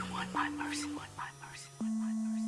you want my mercy, want my mercy, want my mercy.